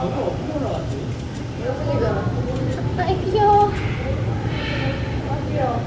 아이 아, 귀여워. 아 귀여워.